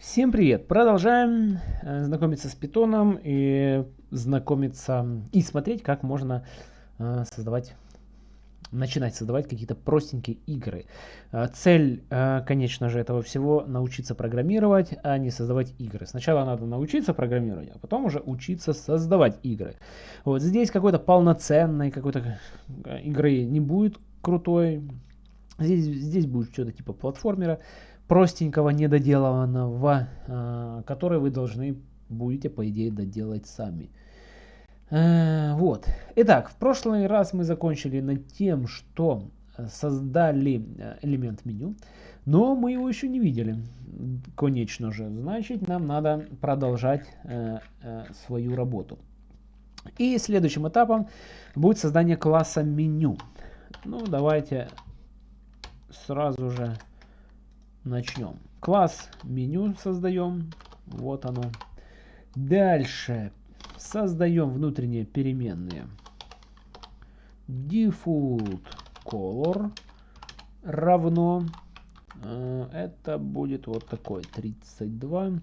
Всем привет! Продолжаем э, знакомиться с питоном и знакомиться и смотреть, как можно э, создавать, начинать создавать какие-то простенькие игры. Э, цель, конечно же, этого всего научиться программировать, а не создавать игры. Сначала надо научиться программировать, а потом уже учиться создавать игры. Вот здесь какой-то полноценной какой-то игры не будет крутой. Здесь, здесь будет что-то типа платформера простенького, недоделанного, э, который вы должны будете, по идее, доделать сами. Э, вот. Итак, в прошлый раз мы закончили над тем, что создали э, элемент меню, но мы его еще не видели, конечно же. Значит, нам надо продолжать свою работу. И следующим этапом будет создание класса меню. Ну, давайте сразу же начнем. Класс меню создаем. Вот оно. Дальше создаем внутренние переменные. Default color равно. Э, это будет вот такой 32.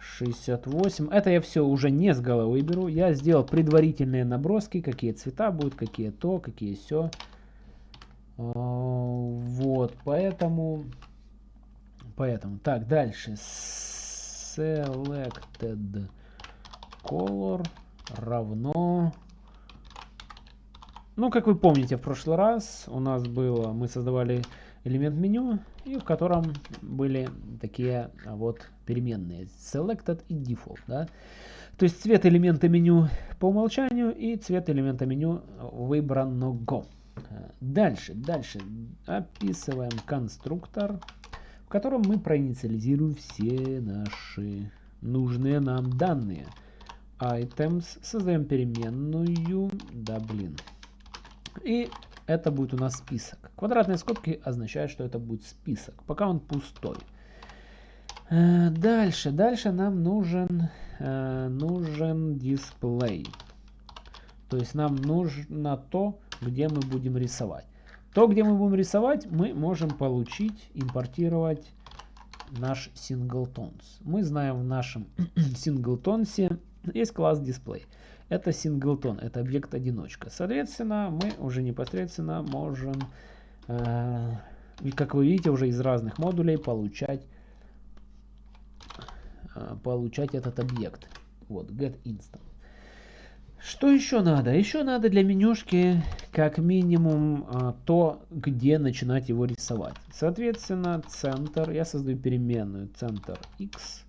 68. Это я все уже не с головы беру. Я сделал предварительные наброски, какие цвета будут, какие то, какие все. Э, вот, поэтому Поэтому, так, дальше. Selected color равно... Ну, как вы помните, в прошлый раз у нас было, мы создавали элемент меню, и в котором были такие а, вот переменные selected и default. Да? То есть цвет элемента меню по умолчанию и цвет элемента меню выбранного. Дальше, дальше описываем конструктор котором мы проинициализируем все наши нужные нам данные. Items, создаем переменную, да блин. И это будет у нас список. Квадратные скобки означают, что это будет список, пока он пустой. Э, дальше, дальше нам нужен, э, нужен дисплей. То есть нам нужно то, где мы будем рисовать. То, где мы будем рисовать, мы можем получить, импортировать наш singletons. Мы знаем в нашем singletonсе есть класс display. Это singleton, это объект одиночка. Соответственно, мы уже непосредственно можем, э, как вы видите, уже из разных модулей получать, э, получать этот объект. Вот, get instant. Что еще надо? Еще надо для менюшки как минимум а, то, где начинать его рисовать. Соответственно, центр, я создаю переменную центр x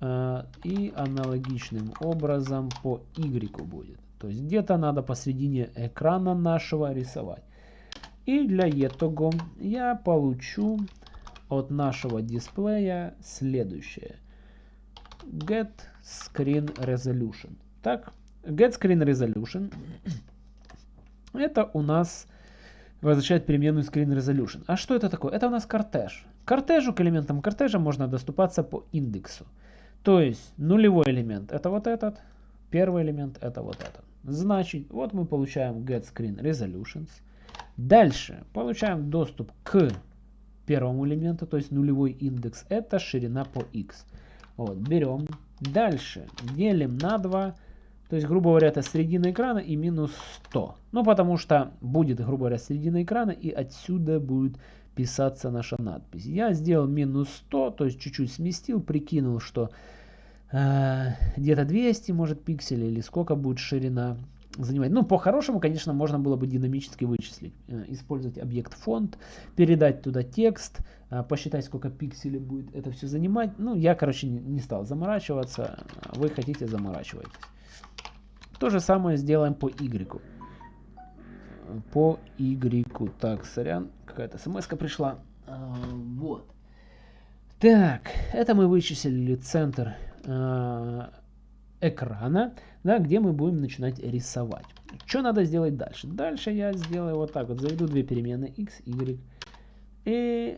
а, и аналогичным образом по y будет. То есть где-то надо посредине экрана нашего рисовать. И для этого я получу от нашего дисплея следующее. Get Screen Resolution. Так, Get Screen Resolution. Это у нас возвращает переменную Screen Resolution. А что это такое? Это у нас кортеж. Кортежу, к элементам кортежа можно доступаться по индексу. То есть нулевой элемент это вот этот, первый элемент это вот этот. Значит, вот мы получаем Get Screen Resolutions. Дальше получаем доступ к первому элементу, то есть нулевой индекс, это ширина по x. Вот, берем. Дальше делим на 2 то есть, грубо говоря, это середина экрана и минус 100. Ну, потому что будет, грубо говоря, середина экрана и отсюда будет писаться наша надпись. Я сделал минус 100, то есть чуть-чуть сместил, прикинул, что э, где-то 200 может пикселей или сколько будет ширина занимать. Ну, по-хорошему, конечно, можно было бы динамически вычислить. Э, использовать объект фонд, передать туда текст, э, посчитать, сколько пикселей будет это все занимать. Ну, я, короче, не, не стал заморачиваться. Вы хотите, заморачивайтесь. То же самое сделаем по Y. По Y. Так, сорян, какая-то смс пришла. А, вот. Так, это мы вычислили центр э, экрана, да, где мы будем начинать рисовать. Что надо сделать дальше? Дальше я сделаю вот так вот. Заведу две переменные x, y. И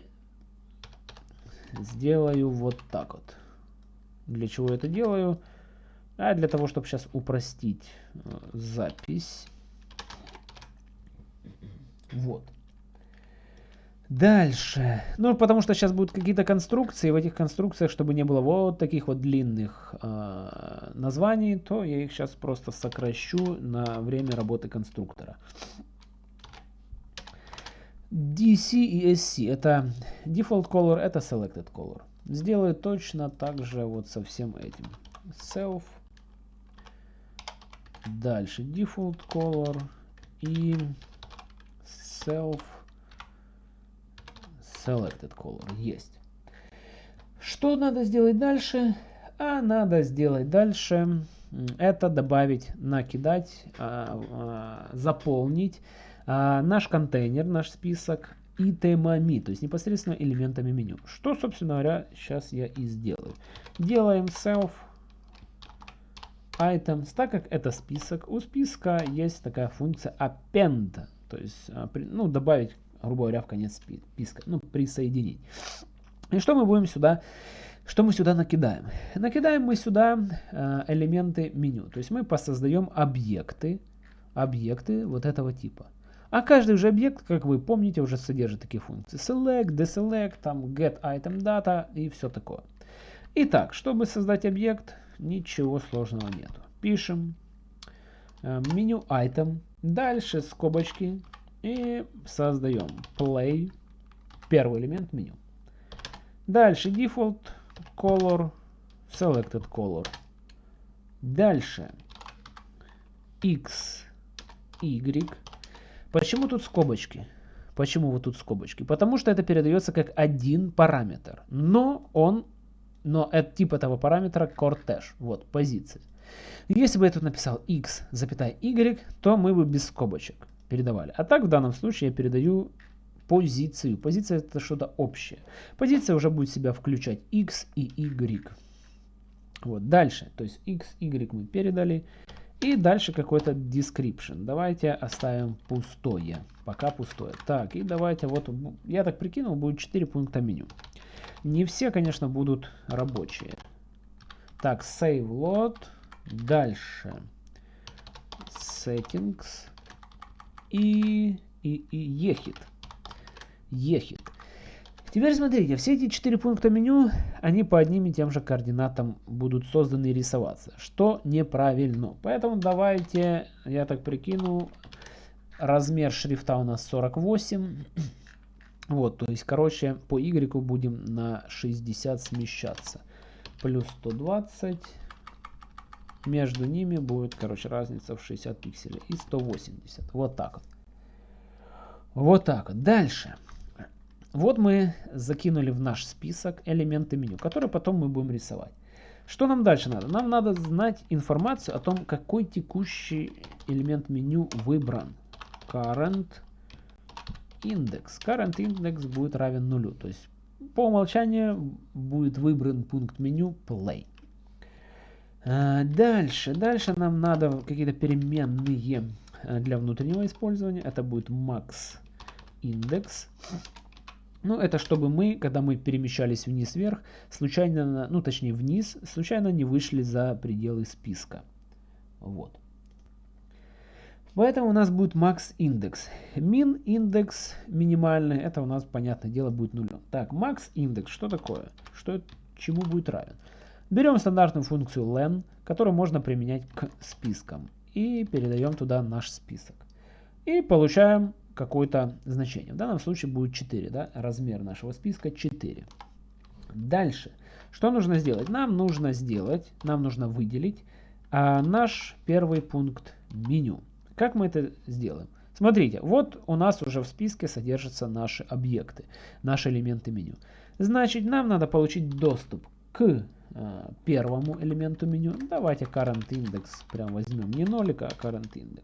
сделаю вот так вот. Для чего это делаю? А для того, чтобы сейчас упростить э, запись. Вот. Дальше. Ну, потому что сейчас будут какие-то конструкции. В этих конструкциях, чтобы не было вот таких вот длинных э, названий, то я их сейчас просто сокращу на время работы конструктора. DC и SC это default color, это selected color. Сделаю точно так же вот со всем этим. Self. Дальше default color и self selected color. Есть. Что надо сделать дальше? А надо сделать дальше это добавить, накидать, а, а, заполнить а, наш контейнер, наш список и темами, то есть непосредственно элементами меню. Что, собственно говоря, сейчас я и сделаю. Делаем self items, так как это список, у списка есть такая функция append, то есть ну, добавить грубо говоря, в конец списка, ну, присоединить. И что мы будем сюда, что мы сюда накидаем? Накидаем мы сюда э, элементы меню, то есть мы посоздаем объекты, объекты вот этого типа. А каждый же объект, как вы помните, уже содержит такие функции. Select, deselect, там get item data и все такое. Итак, чтобы создать объект, ничего сложного нету. Пишем э, меню item, дальше скобочки, и создаем play, первый элемент меню. Дальше default color, selected color. Дальше x, y. Почему тут скобочки? Почему вот тут скобочки? Потому что это передается как один параметр. Но он, но это тип этого параметра cortege. Вот, позиция. Если бы я тут написал x, запятая y, то мы бы без скобочек передавали. А так в данном случае я передаю позицию. Позиция это что-то общее. Позиция уже будет себя включать x и y. Вот дальше, то есть x, y мы передали. И дальше какой-то description. Давайте оставим пустое. Пока пустое. Так, и давайте вот, я так прикинул, будет 4 пункта меню. Не все, конечно, будут рабочие. Так, save load. Дальше. Settings и, и, и ехит. Ехит. Теперь смотрите, все эти четыре пункта меню, они по одним и тем же координатам будут созданы и рисоваться, что неправильно. Поэтому давайте, я так прикину, размер шрифта у нас 48. Вот, то есть, короче, по Y будем на 60 смещаться. Плюс 120. Между ними будет, короче, разница в 60 пикселей и 180. Вот так вот. Вот так вот. Дальше. Вот мы закинули в наш список элементы меню, которые потом мы будем рисовать. Что нам дальше надо? Нам надо знать информацию о том, какой текущий элемент меню выбран. Current index. Current index будет равен нулю. То есть по умолчанию будет выбран пункт меню play. А, дальше, дальше нам надо какие-то переменные э, для внутреннего использования. Это будет max index. Ну, это чтобы мы, когда мы перемещались вниз-вверх, случайно, ну, точнее вниз, случайно не вышли за пределы списка. Вот. Поэтому у нас будет max индекс. Min индекс минимальный, это у нас, понятное дело, будет нулем. Так, max индекс, что такое? Что, чему будет равен? Берем стандартную функцию len, которую можно применять к спискам. И передаем туда наш список. И получаем какое-то значение. В данном случае будет 4. Да? Размер нашего списка 4. Дальше. Что нужно сделать? Нам нужно сделать, нам нужно выделить а, наш первый пункт меню. Как мы это сделаем? Смотрите, вот у нас уже в списке содержатся наши объекты, наши элементы меню. Значит, нам надо получить доступ к Э, первому элементу меню. Давайте current index прям возьмем не нолик, а current index.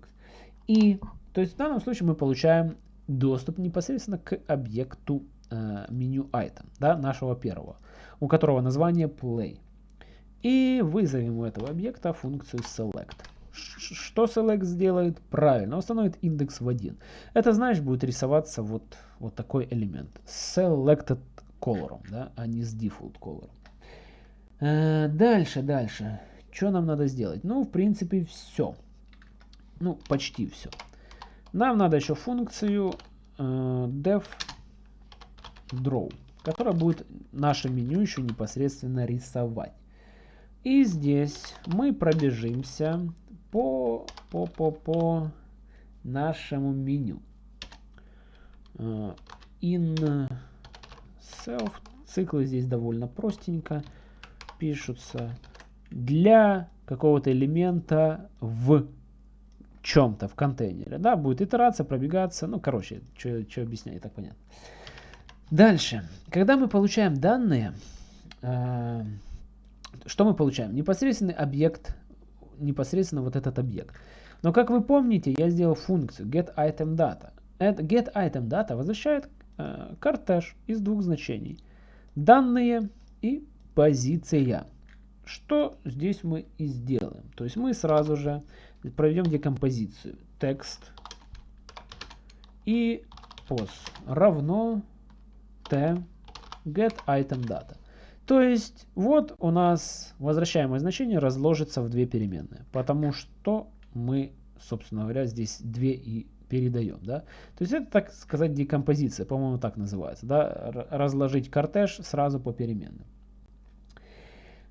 И, то есть в данном случае мы получаем доступ непосредственно к объекту э, меню item, да, нашего первого, у которого название play. И вызовем у этого объекта функцию select. Что select сделает? Правильно, установит индекс в 1. Это значит будет рисоваться вот, вот такой элемент. Selected color, да, а не с default color. Э, дальше, дальше. Что нам надо сделать? Ну, в принципе, все. Ну, почти все. Нам надо еще функцию э, def draw, которая будет наше меню еще непосредственно рисовать. И здесь мы пробежимся по, по, по, по нашему меню. Uh, in self циклы здесь довольно простенько пишутся для какого-то элемента в чем-то, в контейнере. Да, будет итерация, пробегаться. Ну, короче, что объяснять, и так понятно. Дальше. Когда мы получаем данные, э, что мы получаем? Непосредственный объект, непосредственно вот этот объект. Но как вы помните, я сделал функцию getItemData. GetItemData возвращает э, кортеж из двух значений. Данные и позиция. Что здесь мы и сделаем. То есть мы сразу же проведем декомпозицию. Текст и pos равно t get item data. То есть вот у нас возвращаемое значение разложится в две переменные, потому что мы, собственно говоря, здесь две и передаем. Да? То есть это, так сказать, декомпозиция, по-моему, так называется. Да? Разложить кортеж сразу по переменным.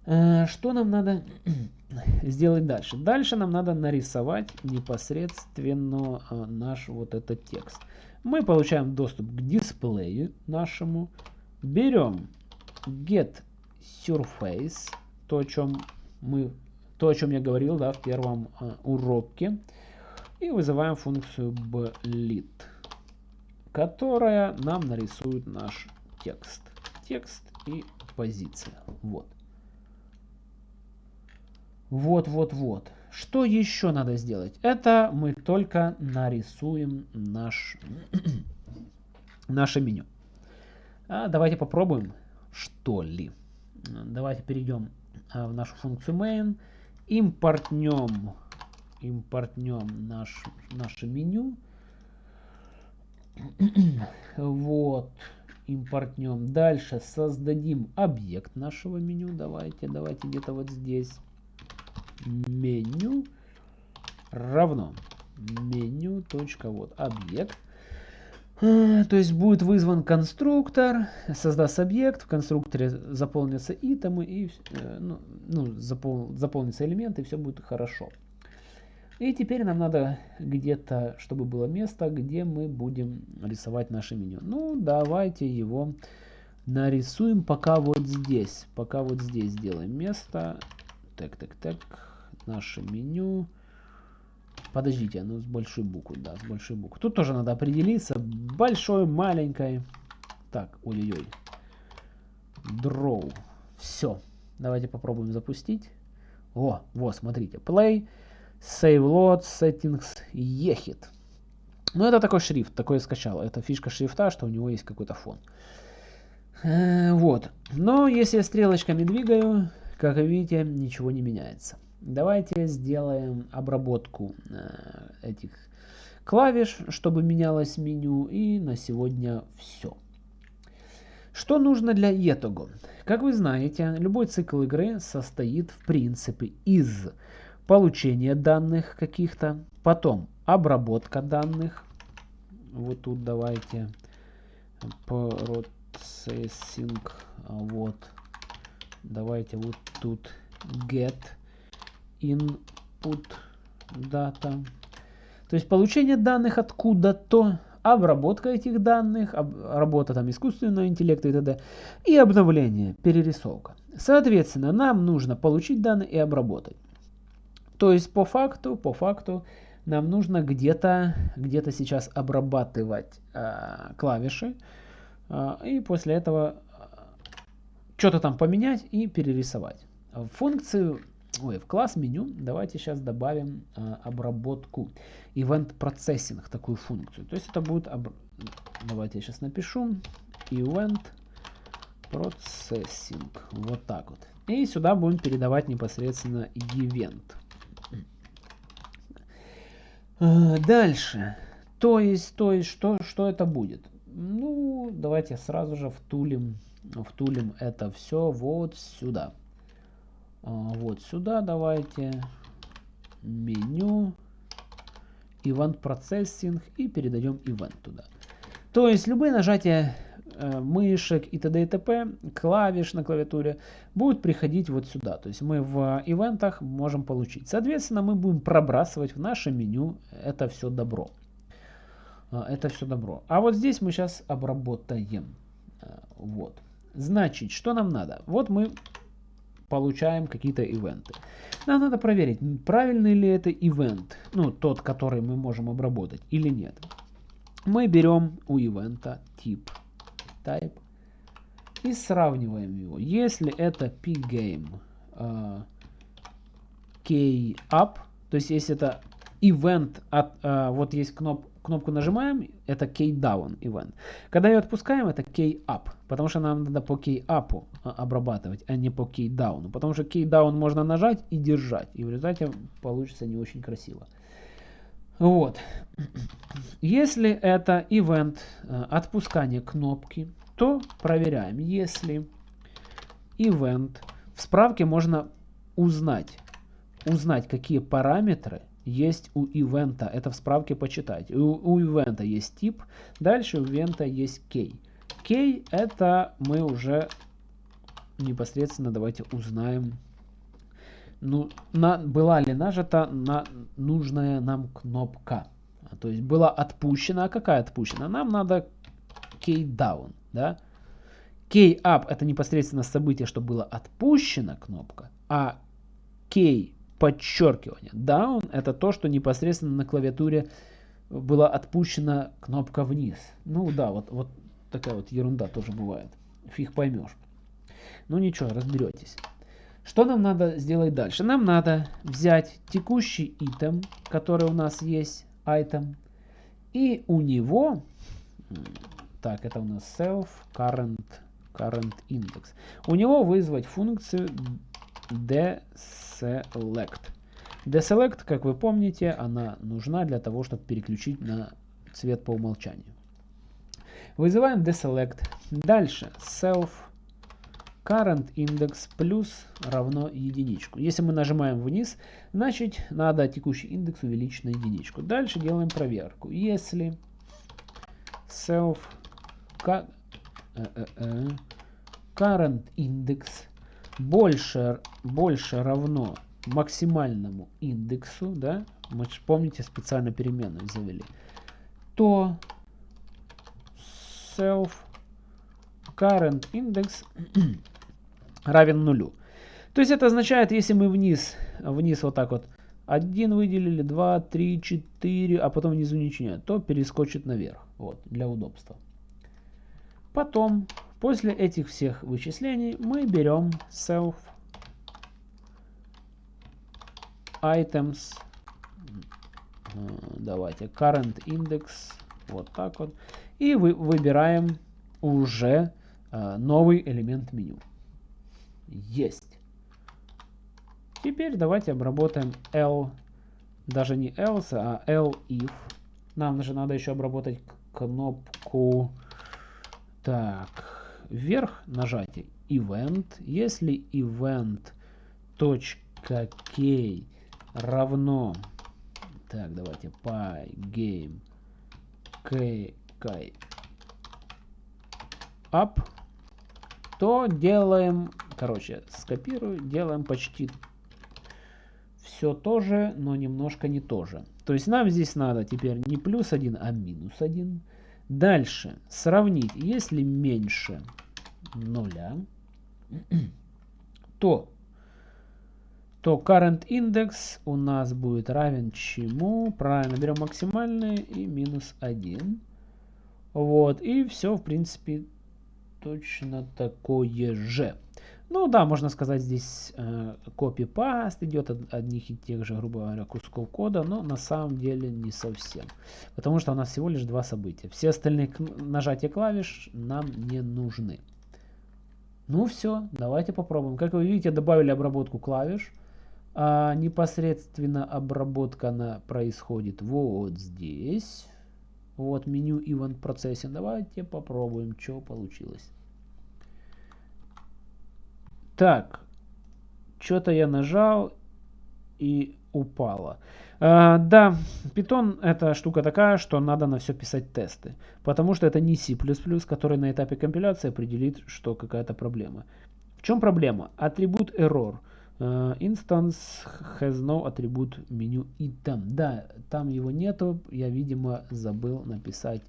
Э, что нам надо сделать дальше? Дальше нам надо нарисовать непосредственно э, наш вот этот текст. Мы получаем доступ к дисплею нашему. Берем get surface, то, о чем мы, то, о чем я говорил да, в первом э, уроке. И вызываем функцию blit, которая нам нарисует наш текст. Текст и позиция. Вот. Вот, вот, вот. Что еще надо сделать? Это мы только нарисуем наш, наше меню. А давайте попробуем, что ли. Давайте перейдем а, в нашу функцию main, импортнем, импортнем наш, наше меню. вот, импортнем. Дальше создадим объект нашего меню. Давайте, давайте где-то вот здесь меню равно меню точка вот объект то есть будет вызван конструктор, создаст объект, в конструкторе заполнятся итемы и э, ну, ну, запол, заполнятся элементы, и все будет хорошо. И теперь нам надо где-то, чтобы было место, где мы будем рисовать наше меню. Ну, давайте его нарисуем пока вот здесь. Пока вот здесь сделаем место. Так, так, так наше меню. Подождите, ну с большой буквы, да, с большой буквы. Тут тоже надо определиться. Большой, маленькой. Так, ой-ой-ой. Draw. Все. Давайте попробуем запустить. О, вот, смотрите. Play, Save Load, Settings, Ехит. Ну, это такой шрифт, такой я скачал. Это фишка шрифта, что у него есть какой-то фон. Э, вот. Но если я стрелочками двигаю, как видите, ничего не меняется. Давайте сделаем обработку э, этих клавиш, чтобы менялось меню. И на сегодня все. Что нужно для итога? Как вы знаете, любой цикл игры состоит в принципе из получения данных каких-то, потом обработка данных. Вот тут давайте processing, вот, давайте вот тут get input data. То есть получение данных откуда-то, обработка этих данных, об, работа там искусственного интеллекта и т.д. И обновление, перерисовка. Соответственно, нам нужно получить данные и обработать. То есть по факту, по факту нам нужно где-то где, -то, сейчас обрабатывать э, клавиши э, и после этого э, что-то там поменять и перерисовать. Функцию ой, в класс меню давайте сейчас добавим э, обработку event processing, такую функцию. То есть это будет, об... давайте я сейчас напишу, event processing, вот так вот. И сюда будем передавать непосредственно event. Э, дальше. То есть, то есть, что, что это будет? Ну, давайте сразу же втулим, втулим это все вот сюда. А, вот сюда давайте меню, event processing и передаем event туда. То есть любые нажатия э, мышек и т.д. и т.п., клавиш на клавиатуре будут приходить вот сюда. То есть мы в ивентах можем получить. Соответственно, мы будем пробрасывать в наше меню это все добро. А, это все добро. А вот здесь мы сейчас обработаем. А, вот. Значит, что нам надо? Вот мы получаем какие-то ивенты. Нам надо проверить, правильный ли это ивент, ну, тот, который мы можем обработать, или нет. Мы берем у ивента тип type и сравниваем его. Если это pgame uh, kup, то есть если это ивент, от, uh, вот есть кноп, кнопку нажимаем, это key-down event. Когда ее отпускаем, это key-up, потому что нам надо по key-up а, обрабатывать, а не по key-down. Потому что key-down можно нажать и держать, и в результате получится не очень красиво. Вот. Если это event а, отпускания кнопки, то проверяем. Если event, в справке можно узнать, узнать, какие параметры есть у ивента. Это в справке почитать. У, у ивента есть тип, дальше у ивента есть key. Key это мы уже непосредственно давайте узнаем, ну, на, была ли нажата на нужная нам кнопка. То есть была отпущена. А какая отпущена? Нам надо key down. Да? Key up это непосредственно событие, что было отпущена кнопка. А key подчеркивание. Down это то, что непосредственно на клавиатуре была отпущена кнопка вниз. Ну да, вот, вот такая вот ерунда тоже бывает. Фиг поймешь. Ну ничего, разберетесь. Что нам надо сделать дальше? Нам надо взять текущий item, который у нас есть, item, и у него, так, это у нас self current, current index, у него вызвать функцию deselect. Deselect, как вы помните, она нужна для того, чтобы переключить на цвет по умолчанию. Вызываем deselect. Дальше self current index плюс равно единичку. Если мы нажимаем вниз, значит надо текущий индекс увеличить на единичку. Дальше делаем проверку. Если self э, э, current index больше, больше равно максимальному индексу, да, мы же помните специально переменную завели, то self current index равен нулю. То есть это означает, если мы вниз, вниз вот так вот один выделили, два, три, четыре, а потом внизу ничего нет, то перескочит наверх, вот, для удобства. Потом После этих всех вычислений мы берем self items, э, давайте current index, вот так вот, и вы, выбираем уже э, новый элемент меню. Есть. Теперь давайте обработаем L, даже не else, а L if. Нам же надо еще обработать кнопку, так, вверх нажатие event. Если event.key равно, так, давайте pygame k, k up, то делаем, короче, скопирую, делаем почти все то же, но немножко не то же. То есть нам здесь надо теперь не плюс 1, а минус 1. Дальше сравнить, если меньше нуля, то, то current index у нас будет равен чему? Правильно, берем максимальный и минус 1. Вот, и все, в принципе, точно такое же. Ну да, можно сказать, здесь э, копипаст идет от одних и тех же, грубо говоря, кусков кода, но на самом деле не совсем. Потому что у нас всего лишь два события. Все остальные нажатия клавиш нам не нужны. Ну все, давайте попробуем. Как вы видите, добавили обработку клавиш. А непосредственно обработка она происходит вот здесь. Вот меню Event Processing. Давайте попробуем, что получилось. Так, что-то я нажал и упало. А, да, Python это штука такая, что надо на все писать тесты. Потому что это не C++, который на этапе компиляции определит, что какая-то проблема. В чем проблема? Атрибут error. Uh, instance has no attribute menu item. Да, там его нету. Я, видимо, забыл написать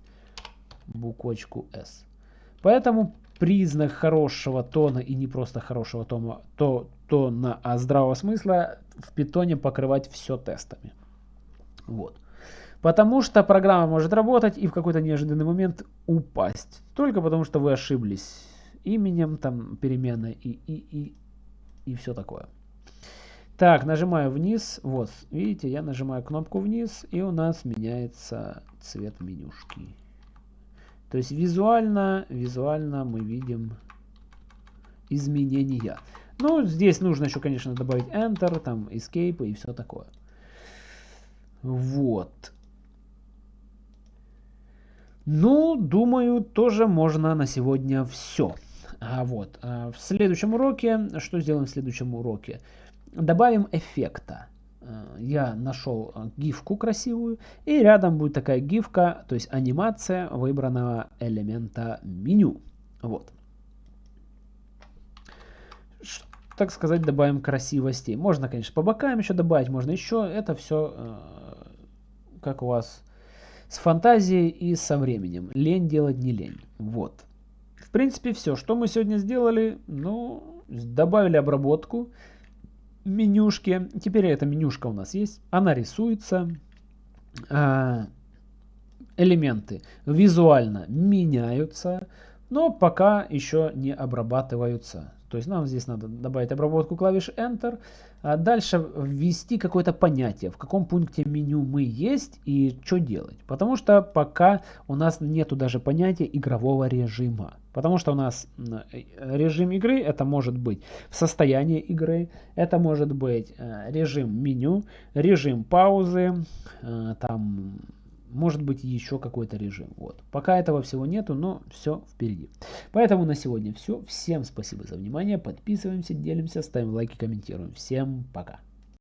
буквочку S. Поэтому признак хорошего тона и не просто хорошего тона, то, тона, а здравого смысла в питоне покрывать все тестами. Вот. Потому что программа может работать и в какой-то неожиданный момент упасть. Только потому что вы ошиблись именем, там, переменной и, и, и, и все такое. Так, нажимаю вниз. Вот, видите, я нажимаю кнопку вниз, и у нас меняется цвет менюшки. То есть визуально, визуально мы видим изменения. Ну, здесь нужно еще, конечно, добавить Enter, там, Escape и все такое. Вот. Ну, думаю, тоже можно на сегодня все. А вот, а в следующем уроке, что сделаем в следующем уроке? Добавим эффекта. Э, я нашел э, гифку красивую, и рядом будет такая гифка, то есть анимация выбранного элемента меню. Вот. Так сказать, добавим красивости. Можно, конечно, по бокам еще добавить, можно еще. Это все э, как у вас с фантазией и со временем. Лень делать не лень. Вот. В принципе, все. Что мы сегодня сделали? Ну, добавили обработку менюшке. Теперь эта менюшка у нас есть. Она рисуется. А, элементы визуально меняются, но пока еще не обрабатываются. То есть нам здесь надо добавить обработку клавиш Enter, а дальше ввести какое-то понятие, в каком пункте меню мы есть и что делать. Потому что пока у нас нету даже понятия игрового режима. Потому что у нас режим игры это может быть в состоянии игры, это может быть э, режим меню, режим паузы, э, там может быть еще какой-то режим. Вот. Пока этого всего нету, но все впереди. Поэтому на сегодня все. Всем спасибо за внимание. Подписываемся, делимся, ставим лайки, комментируем. Всем пока.